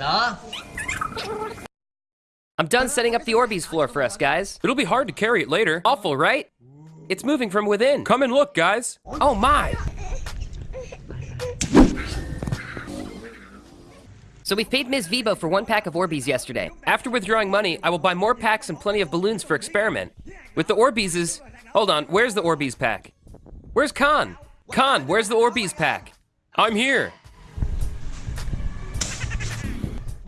đó I'm done setting up the Orbeez floor for us, guys. It'll be hard to carry it later. Awful, right? It's moving from within. Come and look, guys. Oh my! So we've paid Ms. Vibo for one pack of Orbeez yesterday. After withdrawing money, I will buy more packs and plenty of balloons for experiment. With the Orbeezes... Hold on, where's the Orbeez pack? Where's Khan? Khan, where's the Orbeez pack? I'm here.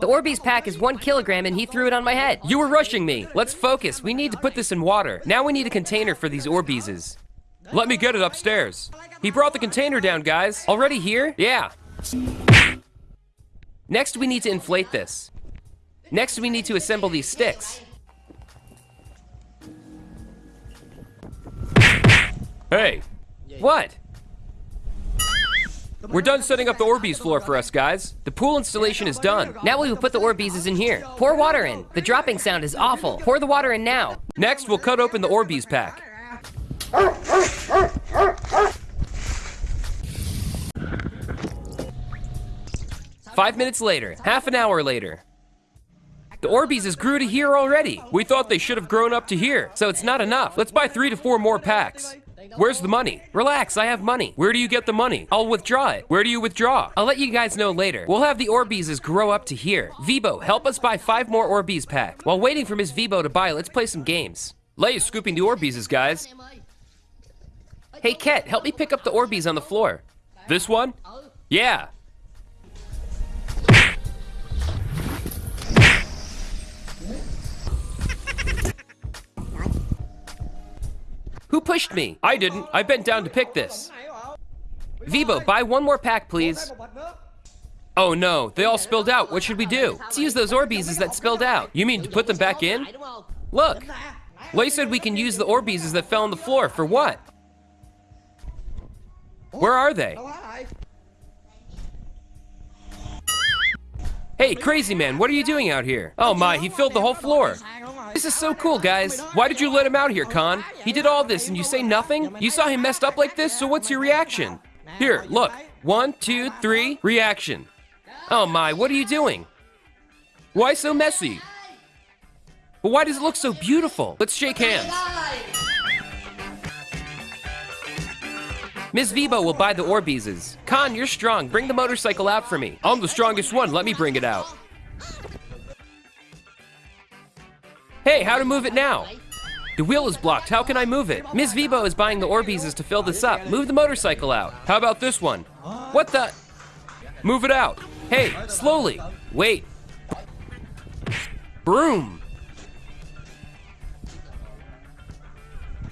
The Orbeez pack is one kilogram and he threw it on my head. You were rushing me. Let's focus. We need to put this in water. Now we need a container for these Orbeezes. Let me get it upstairs. He brought the container down, guys. Already here? Yeah. Next, we need to inflate this. Next, we need to assemble these sticks. Hey, What? We're done setting up the Orbeez floor for us, guys. The pool installation is done. Now we will put the Orbeezes in here. Pour water in. The dropping sound is awful. Pour the water in now. Next, we'll cut open the Orbeez pack. Five minutes later. Half an hour later. The Orbeezes grew to here already. We thought they should have grown up to here. So it's not enough. Let's buy three to four more packs. Where's the money? Relax, I have money. Where do you get the money? I'll withdraw it. Where do you withdraw? I'll let you guys know later. We'll have the Orbeezes grow up to here. Vibo, help us buy five more Orbeez packs. While waiting for Miss Vibo to buy, let's play some games. Lay is scooping the Orbeezes, guys. Hey, Ket, help me pick up the Orbeez on the floor. This one? Yeah. Who pushed me? I didn't. I bent down to pick this. Vibo, buy one more pack, please. Oh no, they all spilled out. What should we do? Let's use those Orbeezes that spilled out. You mean to put them back in? Look, Lay said we can use the Orbeezes that fell on the floor. For what? Where are they? Hey, crazy man, what are you doing out here? Oh my, he filled the whole floor. This is so cool, guys. Why did you let him out here, Khan? He did all this and you say nothing? You saw him messed up like this, so what's your reaction? Here, look. One, two, three, reaction. Oh my, what are you doing? Why so messy? But why does it look so beautiful? Let's shake hands. Ms. Vibo will buy the Orbeezes. Khan, you're strong. Bring the motorcycle out for me. I'm the strongest one. Let me bring it out. Hey, how to move it now? The wheel is blocked. How can I move it? Ms. Vibo is buying the Orbeezes to fill this up. Move the motorcycle out. How about this one? What the? Move it out. Hey, slowly. Wait. Broom.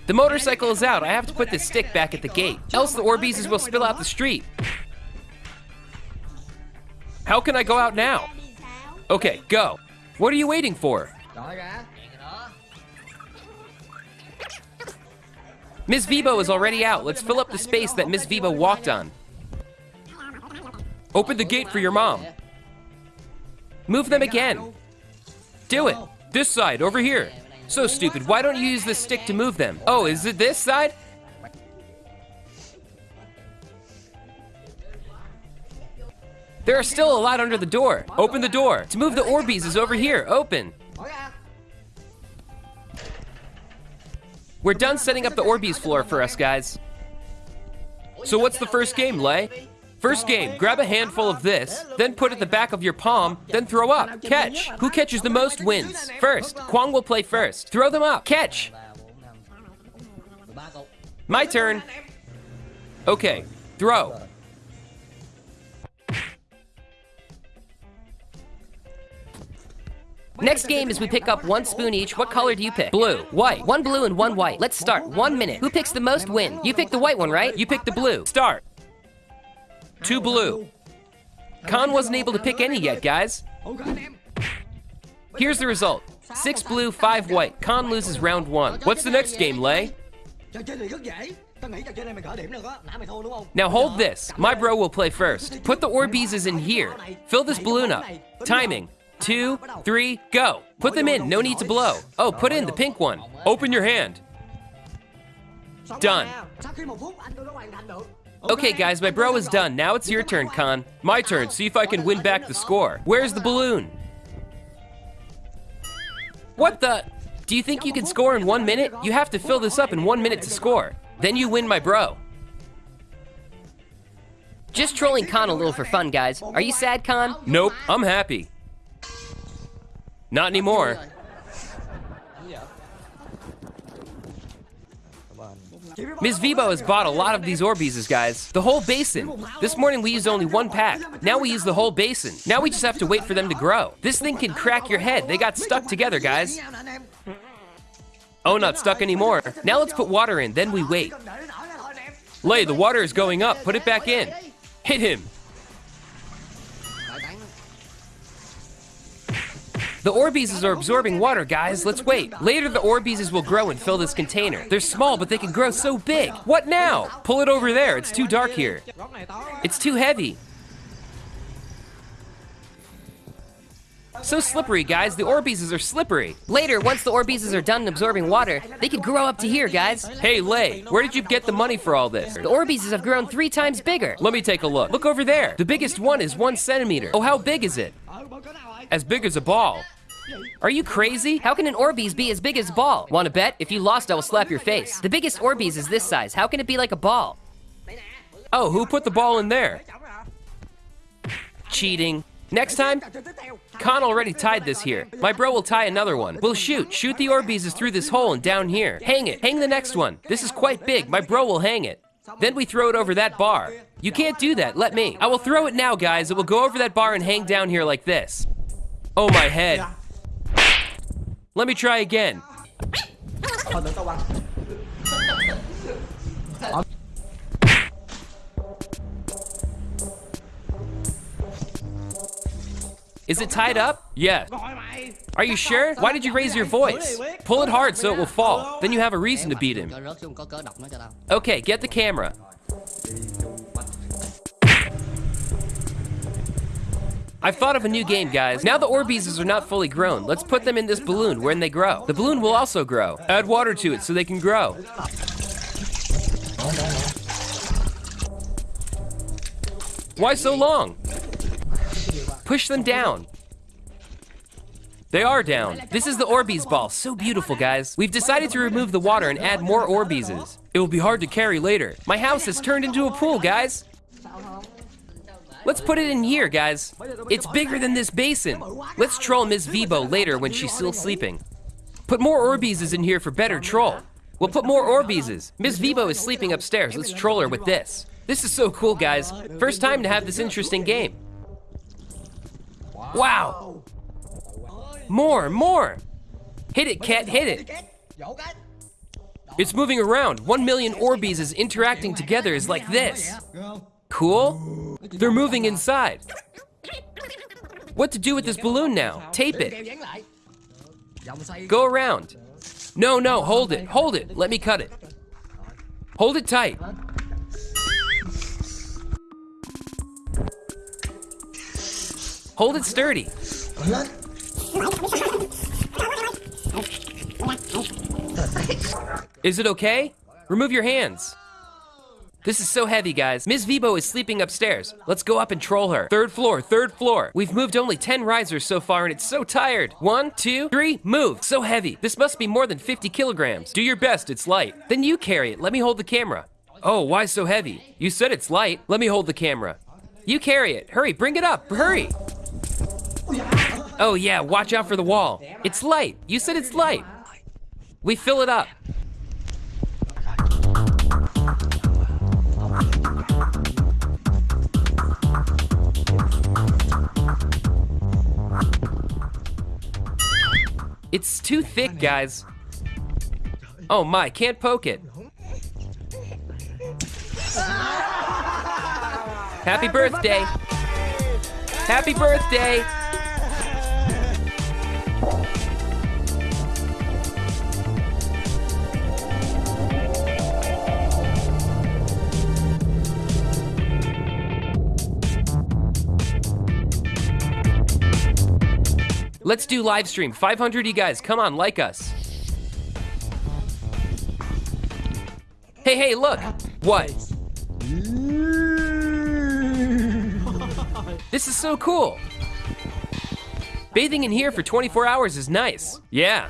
The motorcycle is out. I have to put this stick back at the gate. Else the Orbeezes will spill out the street. How can I go out now? Okay, go. What are you waiting for? Miss Vibo is already out. Let's fill up the space that Miss Vibo walked on. Open the gate for your mom. Move them again. Do it. This side, over here. So stupid. Why don't you use the stick to move them? Oh, is it this side? There are still a lot under the door. Open the door. To move the Orbeez is over here. Open. We're done setting up the Orbeez floor for us, guys. So what's the first game, Lay? First game, grab a handful of this, then put it the back of your palm, then throw up. Catch. Who catches the most wins? First, Kwang will play first. Throw them up. Catch. My turn. Okay, throw. Next game is we pick up one spoon each. What color do you pick? Blue. White. One blue and one white. Let's start. One minute. Who picks the most win? You pick the white one, right? You pick the blue. Start. Two blue. Khan wasn't able to pick any yet, guys. Here's the result. Six blue, five white. Khan loses round one. What's the next game, Lay? Now hold this. My bro will play first. Put the Orbeezes in here. Fill this balloon up. Timing. Two, three, go. Put them in. No need to blow. Oh, put in the pink one. Open your hand. Done. Okay, guys, my bro is done. Now it's your turn, Con. My turn. See if I can win back the score. Where's the balloon? What the? Do you think you can score in one minute? You have to fill this up in one minute to score. Then you win my bro. Just trolling Con a little for fun, guys. Are you sad, Con? Nope, I'm happy. Not anymore. Ms. Vibo has bought a lot of these Orbeezes, guys. The whole basin. This morning we used only one pack. Now we use the whole basin. Now we just have to wait for them to grow. This thing can crack your head. They got stuck together, guys. Oh, not stuck anymore. Now let's put water in, then we wait. Lay, the water is going up. Put it back in. Hit him. The Orbeezes are absorbing water, guys. Let's wait. Later, the Orbeezes will grow and fill this container. They're small, but they can grow so big. What now? Pull it over there. It's too dark here. It's too heavy. So slippery, guys. The Orbeezes are slippery. Later, once the Orbeezes are done absorbing water, they could grow up to here, guys. Hey, Lay, where did you get the money for all this? The Orbeezes have grown three times bigger. Let me take a look. Look over there. The biggest one is one centimeter. Oh, how big is it? As big as a ball. Are you crazy? How can an Orbeez be as big as a ball? Want to bet? If you lost, I will slap your face. The biggest Orbeez is this size. How can it be like a ball? Oh, who put the ball in there? Cheating. Next time, Con already tied this here. My bro will tie another one. We'll shoot. Shoot the Orbeezes through this hole and down here. Hang it. Hang the next one. This is quite big. My bro will hang it. Then we throw it over that bar. You can't do that. Let me. I will throw it now, guys. It will go over that bar and hang down here like this. Oh, my head. Let me try again. Is it tied up? Yeah. Are you sure? Why did you raise your voice? Pull it hard so it will fall. Then you have a reason to beat him. Okay, get the camera. I've thought of a new game, guys. Now the Orbeezes are not fully grown. Let's put them in this balloon when they grow. The balloon will also grow. Add water to it so they can grow. Why so long? Push them down. They are down. This is the Orbeez ball. So beautiful, guys. We've decided to remove the water and add more Orbeezes. It will be hard to carry later. My house has turned into a pool, guys. Let's put it in here, guys. It's bigger than this basin. Let's troll Ms. Vibo later when she's still sleeping. Put more Orbeezes in here for better troll. We'll put more Orbeezes. Ms. Vibo is sleeping upstairs. Let's troll her with this. This is so cool, guys. First time to have this interesting game. Wow. More, more. Hit it, cat, hit it. It's moving around. One million Orbeez is interacting together is like this. Cool? They're moving inside. What to do with this balloon now? Tape it. Go around. No, no, hold it, hold it. Let me cut it. Hold it tight. Hold it sturdy. Is it okay? Remove your hands. This is so heavy, guys. Ms. Vibo is sleeping upstairs. Let's go up and troll her. Third floor, third floor. We've moved only 10 risers so far and it's so tired. One, two, three, move. So heavy. This must be more than 50 kilograms. Do your best, it's light. Then you carry it. Let me hold the camera. Oh, why so heavy? You said it's light. Let me hold the camera. You carry it. Hurry, bring it up. Hurry. Oh yeah, watch out for the wall. It's light. You said it's light. We fill it up. It's too thick, guys. Oh my, can't poke it. Happy birthday. Happy birthday. Let's do live stream. 500 you guys, come on, like us. Hey, hey, look. What? This is so cool. Bathing in here for 24 hours is nice. Yeah.